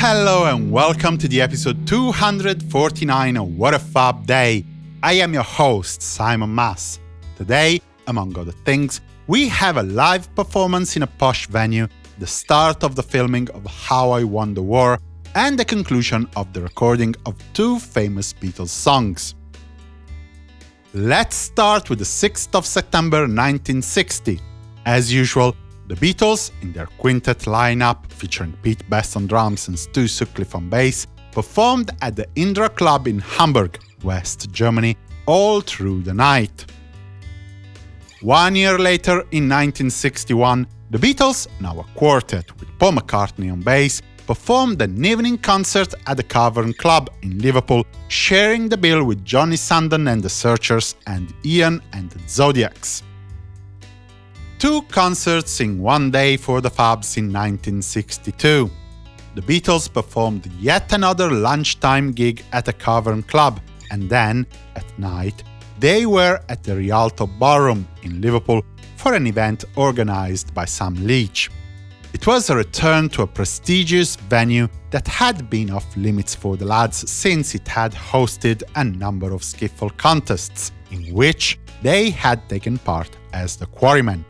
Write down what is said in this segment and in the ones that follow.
Hello and welcome to the episode 249 of What a Fab Day. I am your host, Simon Mas. Today, among other things, we have a live performance in a posh venue, the start of the filming of How I Won the War, and the conclusion of the recording of two famous Beatles songs. Let's start with the 6th of September 1960. As usual, the Beatles, in their quintet lineup featuring Pete Best on drums and Stu Sutcliffe on bass, performed at the Indra Club in Hamburg, West Germany, all through the night. One year later, in 1961, the Beatles, now a quartet with Paul McCartney on bass, performed an evening concert at the Cavern Club in Liverpool, sharing the bill with Johnny Sandon and the Searchers and Ian and the Zodiacs. Two concerts in one day for the Fabs in 1962. The Beatles performed yet another lunchtime gig at a Cavern Club, and then, at night, they were at the Rialto Ballroom in Liverpool for an event organized by Sam Leach. It was a return to a prestigious venue that had been off limits for the lads since it had hosted a number of skiffle contests, in which they had taken part as the quarrymen.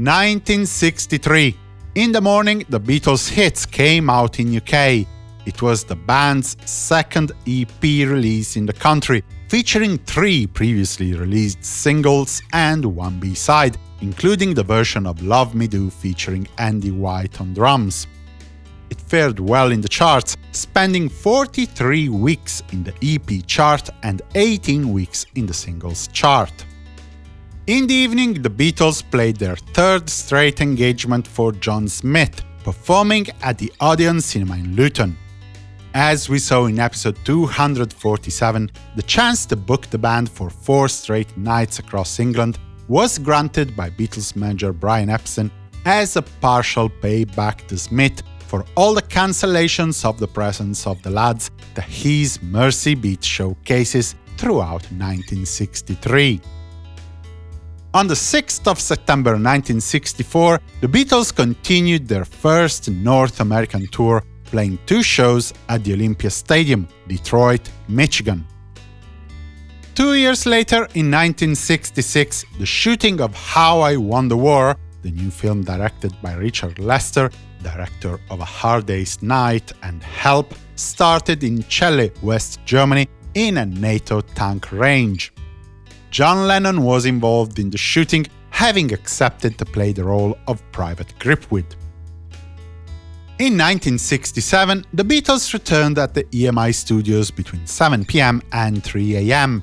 1963. In the morning, the Beatles' hits came out in UK. It was the band's second EP release in the country, featuring three previously released singles and one B-side, including the version of Love Me Do featuring Andy White on drums. It fared well in the charts, spending 43 weeks in the EP chart and 18 weeks in the singles chart. In the evening, the Beatles played their third straight engagement for John Smith, performing at the Odeon Cinema in Luton. As we saw in episode 247, the chance to book the band for four straight nights across England was granted by Beatles manager Brian Epstein as a partial payback to Smith for all the cancellations of the presence of the lads that his Mersey Beat showcases throughout 1963. On the 6th of September 1964, the Beatles continued their first North American tour, playing two shows at the Olympia Stadium, Detroit, Michigan. Two years later, in 1966, the shooting of How I Won the War, the new film directed by Richard Lester, director of A Hard Day's Night and Help, started in Celle, West Germany, in a NATO tank range. John Lennon was involved in the shooting, having accepted to play the role of Private Gripweed. In 1967, the Beatles returned at the EMI studios between 7 pm and 3 am.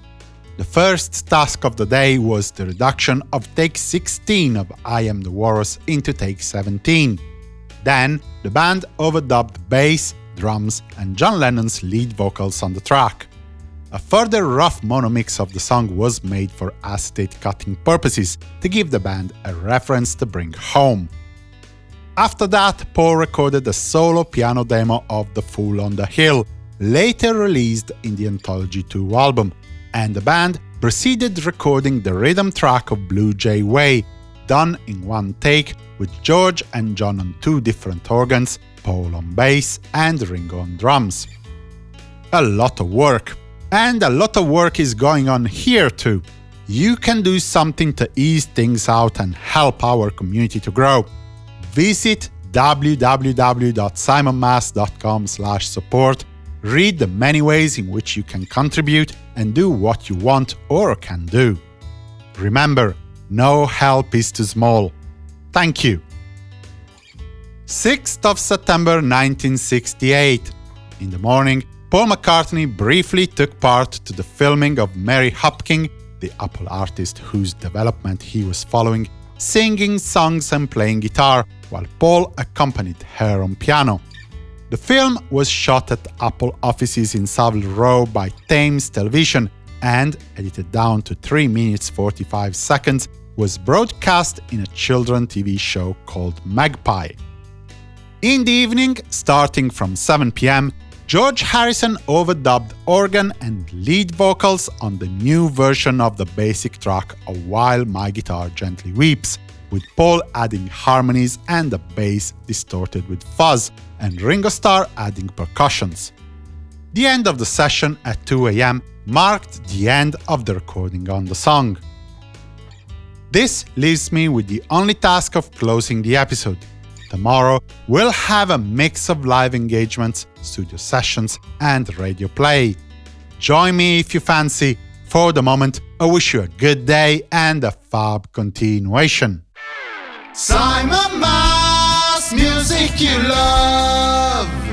The first task of the day was the reduction of take 16 of I Am the Walrus into take 17. Then, the band overdubbed bass, drums, and John Lennon's lead vocals on the track. A further rough mono mix of the song was made for acetate cutting purposes to give the band a reference to bring home. After that, Paul recorded a solo piano demo of The Fool on the Hill, later released in the Anthology 2 album, and the band proceeded recording the rhythm track of Blue Jay Way, done in one take with George and John on two different organs, Paul on bass and Ringo on drums. A lot of work. And a lot of work is going on here too. You can do something to ease things out and help our community to grow. Visit www.simonmas.com support read the many ways in which you can contribute and do what you want or can do. Remember, no help is too small. Thank you. 6th of September 1968. In the morning, Paul McCartney briefly took part to the filming of Mary Hopkin, the Apple artist whose development he was following, singing songs and playing guitar, while Paul accompanied her on piano. The film was shot at Apple offices in Savile Row by Thames Television and, edited down to 3 minutes 45 seconds, was broadcast in a children TV show called Magpie. In the evening, starting from 7 pm, George Harrison overdubbed organ and lead vocals on the new version of the basic track of While My Guitar Gently Weeps, with Paul adding harmonies and the bass distorted with fuzz, and Ringo Starr adding percussions. The end of the session at 2 am marked the end of the recording on the song. This leaves me with the only task of closing the episode. Tomorrow, we'll have a mix of live engagements, studio sessions, and radio play. Join me if you fancy. For the moment, I wish you a good day and a fab continuation. Simon Mas, music you love.